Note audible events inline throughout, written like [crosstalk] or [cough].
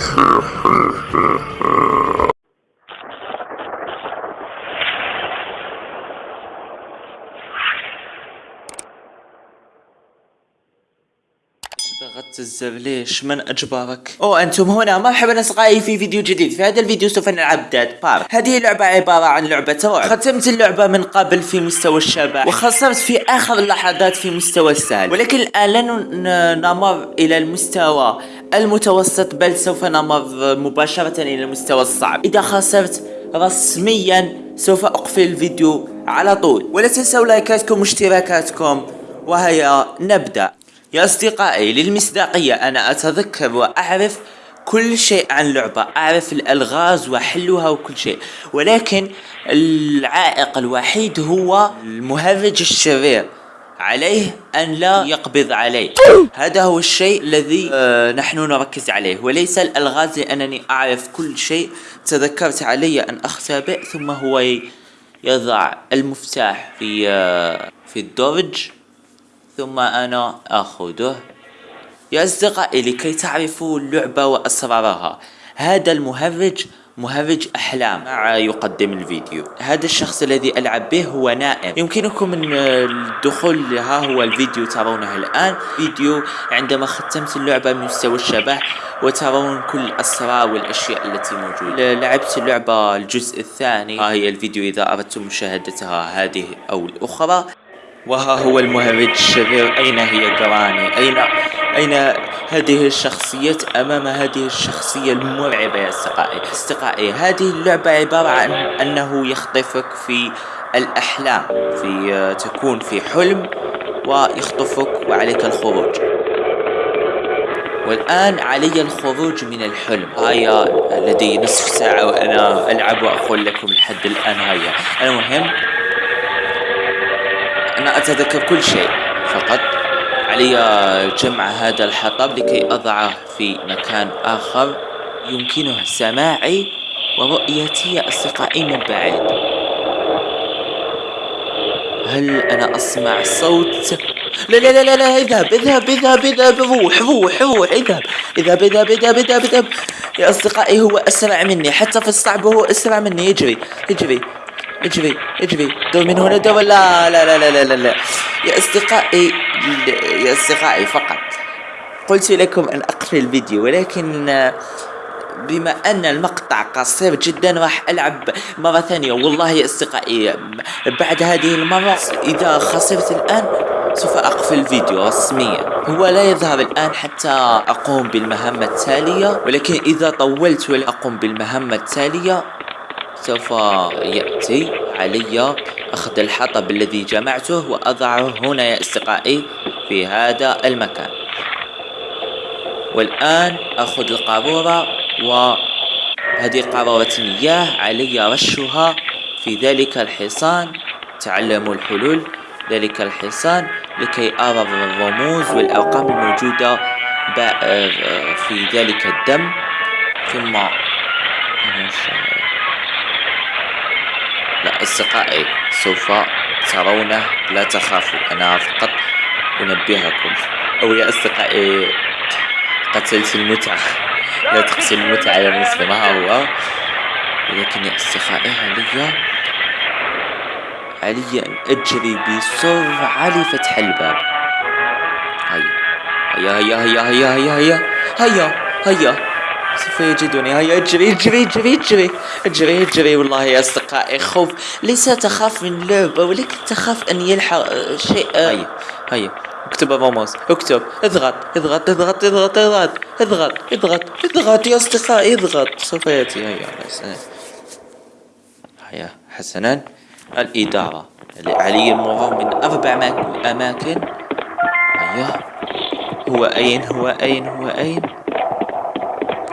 Ha ha ha ha. ليش من اجبرك اوه أنتم هنا مرحبا اصدقائي في فيديو جديد. في هذا الفيديو سوف نلعب داد بار هذه اللعبة عبارة عن لعبة رعب ختمت اللعبة من قبل في مستوى الشبح وخسرت في آخر اللحظات في مستوى السهل ولكن الآن لن نمر إلى المستوى المتوسط بل سوف نمر مباشرة إلى المستوى الصعب. إذا خسرت رسميا سوف أقفل الفيديو على طول. ولا تنسوا لايكاتكم واشتراكاتكم وهيا نبدأ. يا أصدقائي للمصداقية أنا أتذكر وأعرف كل شيء عن اللعبة أعرف الألغاز وحلها وكل شيء ولكن العائق الوحيد هو المهرج الشرير. عليه أن لا يقبض عليه. هذا هو الشيء الذي آه نحن نركز عليه. وليس الألغاز لأنني أعرف كل شيء. تذكرت علي أن أختبئ ثم هو يضع المفتاح في آه في الدرج. ثم أنا أخذه. يا أصدقائي لكي تعرفوا اللعبة وأسرارها هذا المهرج مهرج أحلام مع يقدم الفيديو. هذا الشخص الذي ألعب به هو نائم. يمكنكم الدخول ها هو الفيديو ترونه الآن. فيديو عندما ختمت اللعبة من مستوى الشبح وترون كل الأسرار والأشياء التي موجودة. لعبت اللعبة الجزء الثاني. ها هي الفيديو إذا أردتم مشاهدتها هذه أو الأخرى. وها هو المهرج الشرير أين هي جراني أين أين هذه الشخصيات أمام هذه الشخصية المرعبة يا أصدقائي؟ أصدقائي هذه اللعبة عبارة عن أنه يخطفك في الأحلام في آه، تكون في حلم ويخطفك وعليك الخروج. والآن علي الخروج من الحلم. هيا لدي نصف ساعة وأنا ألعب وأقول لكم لحد الآن هيا. المهم أنا أتذكر كل شيء. فقط علي جمع هذا الحطب لكي أضعه في مكان آخر. يمكنه سماعي ورؤيتي أصدقائي من بعيد. هل أنا أسمع صوت؟ لا لا لا لا لا اذهب اذهب اذهب اذهب. روح روح روح. اذهب اذهب اذهب اذهب اذهب اذهب. يا أصدقائي هو أسرع مني. حتى في الصعب هو أسرع مني. يجري يجري اجري اجري. دور من هنا دور لا لا لا لا لا لا. يا أصدقائي يا أصدقائي فقط. قلت لكم أن أقفل الفيديو ولكن بما أن المقطع قصير جدا راح ألعب مرة ثانية. والله يا أصدقائي بعد هذه المرة إذا خسرت الآن سوف أقفل الفيديو رسميا. هو لا يظهر الآن حتى أقوم بالمهمة التالية ولكن إذا طولت ولا أقوم بالمهمة التالية سوف يأتي علي أخذ الحطب الذي جمعته وأضعه هنا يا أصدقائي في هذا المكان. والآن أخذ القارورة وهذه قارورة مياه علي رشها في ذلك الحصان تعلموا الحلول ذلك الحصان لكي أرى الرموز والأرقام الموجودة في ذلك الدم. ثم لا أصدقائي سوف ترونه لا تخافوا أنا فقط أنبهكم. أو يا أصدقائي قتلت المتعة. لا تقتل المتعة يا مسلم. ها هو. ولكن يا أصدقائي علي علي أن أجري بسرعة لفتح الباب. هيا هيا هيا هيا هيا هيا هيا هيا. سوف يجدني. هيا اجري اجري اجري اجري. اجري اجري. والله يا أصدقائي خوف. ليس تخاف من اللعبة ولكن تخاف أن يلحق شيء. هيا هيا. اكتب الرموز اكتب. اضغط اضغط اضغط اضغط اضغط. اضغط اضغط اضغط يا أصدقائي اضغط. سوف يأتي. هيا هيا حسنا. الإدارة. علي المرور من أربع ماك- أماكن. هيا. هو أين؟ هو أين؟ هو أين؟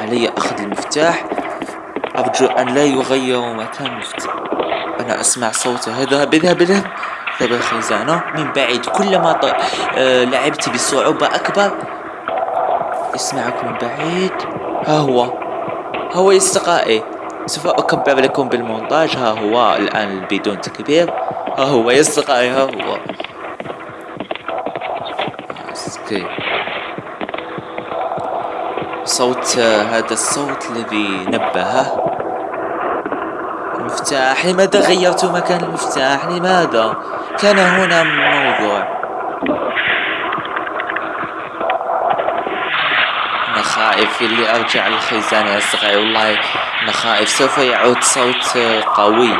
علي أخذ المفتاح. أرجو أن لا يغيروا مكان المفتاح أنا أسمع صوته اذهب اذهب اذهب اذهب الخزانة من بعيد. كلما ط... آه لعبت بصعوبة أكبر. اسمعك من بعيد. ها هو. ها هو أصدقائي. سوف أكبر لكم بالمونتاج. ها هو. الآن بدون تكبير. ها هو يا أصدقائي. ها هو. أوكي. صوت هذا الصوت الذي نبهه. المفتاح لماذا غيرت مكان المفتاح؟ لماذا؟ كان هنا موضوع. أنا خائف اللي أرجع للخزانة يا أصدقائي والله أنا خائف. سوف يعود صوت قوي.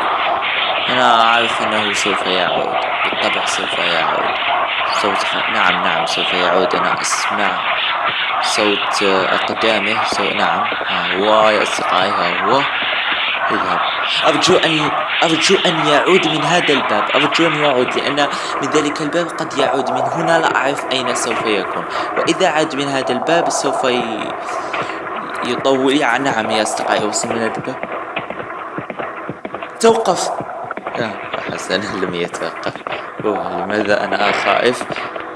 أنا أعرف أنه سوف يعود. بالطبع سوف يعود. صوت خ... نعم نعم سوف يعود. أنا أسمع. صوت أقدامه سو... نعم. ها هو يا أصدقائي ها هو. اذهب. أرجو أن أرجو أن يعود من هذا الباب. أرجو أن يعود لأن من ذلك الباب قد يعود من هنا. لا أعرف أين سوف يكون. وإذا عاد من هذا الباب سوف ي... يطول يعني نعم يا أصدقائي وصلنا الباب. توقف. آه حسنا [laughs] لم يتوقف. أوه لماذا أنا خائف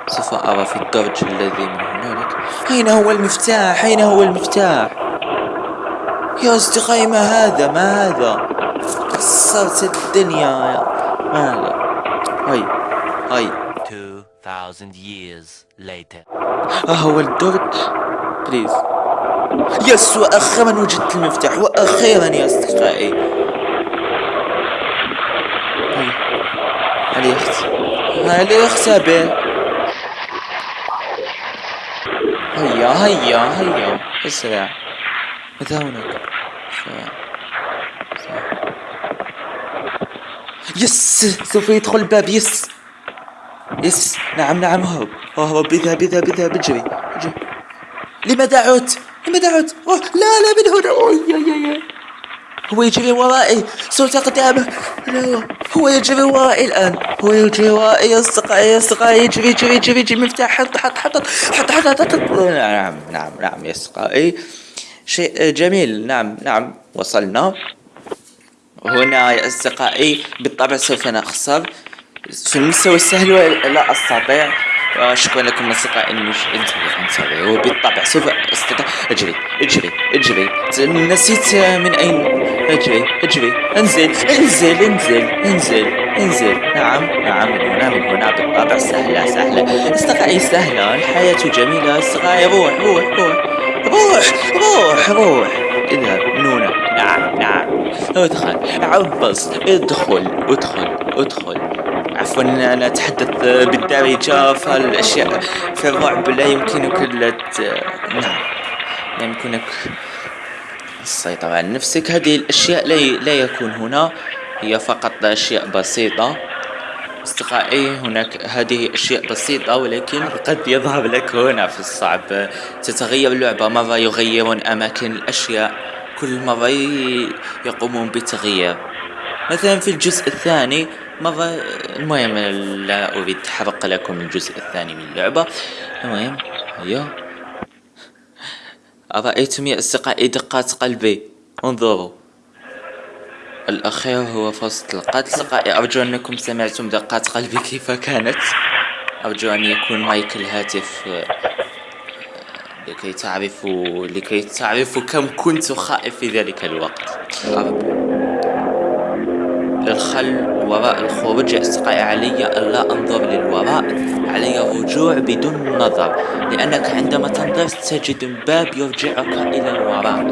سوف أرى في الدرج الذي من هنالك أين هو المفتاح؟ أين هو المفتاح؟ يا أصدقائي ما هذا؟ ما هذا؟ كسرت الدنيا ما هذا هاي هاي. 2000 years later. ها هو الدرج؟ please yes وأخيرا وجدت المفتاح وأخيرا يا أصدقائي. هاي هل يخت هل يختبئ هيا هيا. اسرع ماذا هناك؟ اسرع اسرع. yes! سوف يدخل الباب yes! yes! نعم نعم. هرب اهرب اذهب اذهب اذهب اجري لماذا عدت؟ لماذا عدت؟ لا لا من هنا. أوه يا يا يا. هو يجري ورائي صوت أقدامه لا. هو يجري ورائي الآن. هو يجري ورائي يا أصدقائي يا أصدقائي. يجري يجري يجري يجري. مفتاح حط حط حط حط حط حط حط نعم نعم نعم يا أصدقائي. شيء جميل. نعم نعم. وصلنا. هنا يا أصدقائي بالطبع سوف نخسر. في المستوى السهل لا أستطيع؟ شكرا لكم أصدقائي المش انتبه انتبه وبالطبع سوف أستطيع. أجري أجري أجري. نسيت من أين؟ أجري أجري. أنزل أنزل أنزل أنزل أنزل. نعم نعم من هنا من هنا بالطبع سهلة سهلة. أصدقائي سهلة. الحياة جميلة. أصدقائي روح روح روح. روح روح روح. اذهب من هنا نعم نعم. ادخل. عبص ادخل ادخل ادخل. عفوا أنا أتحدث بالدارجة فالأشياء في الرعب لا يمكنك الا ت- نعم لا يمكنك السيطرة على نفسك. هذه الأشياء لا ي- لا يكون هنا هي فقط أشياء بسيطة. أصدقائي هناك هذه أشياء بسيطة ولكن قد يظهر لك هنا في الصعب. تتغير اللعبة مرة يغيرون أماكن الأشياء. كل مرة يقومون بتغيير. مثلا في الجزء الثاني مرة المهم لا أريد أحرق لكم الجزء الثاني من اللعبة. المهم هيا. أرأيتم يا أصدقائي دقات قلبي؟ انظروا. الأخير هو فرصة القتل أصدقائي أرجو أنكم سمعتم دقات قلبي كيف كانت. أرجو أن يكون مايك الهاتف لكي تعرفوا لكي تعرفوا كم كنت خائف في ذلك الوقت. الخل وراء الخروج أصدقائي علي ألا أنظر للوراء علي الرجوع بدون نظر لأنك عندما تنظر تجد باب يرجعك إلى الوراء.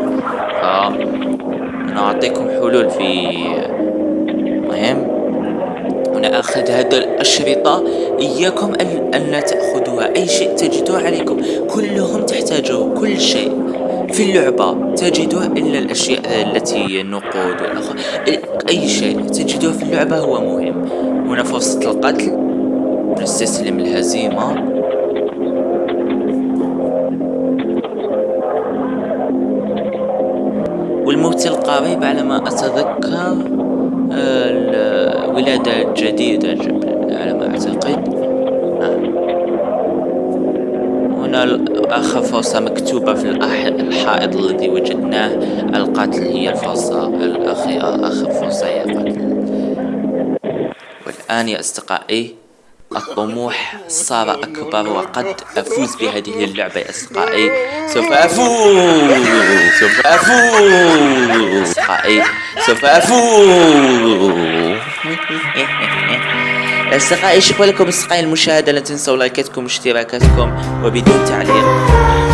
فأنا أعطيكم حلول في مهم. هنا أخذ هذا الأشرطة. إياكم أن لا تأخذوها. أي شيء تجدوه عليكم كلهم تحتاجوه. كل شيء. في اللعبة تجدوه إلا الأشياء التي النقود. أي شيء تجدوه في اللعبة هو مهم. هنا فرصة القتل نستسلم الهزيمة. والموت القريب على ما أتذكر آه، الولادة الجديدة على ما أعتقد. نعم هنا ال- آخر فرصة مكتوبة في الحائط الذي وجدناه. القتل هي الفرصة الأخيرة آخر فرصة هي القتل والآن يا أصدقائي الطموح صار أكبر وقد أفوز بهذه اللعبة يا أصدقائي. سوف أفوز! سوف أفوز! أصدقائي سوف أفوز! [laughs] أصدقائي شكرا لكم أصدقائي المشاهدة لا تنسوا لايكاتكم واشتراكاتكم وبدون تعليق.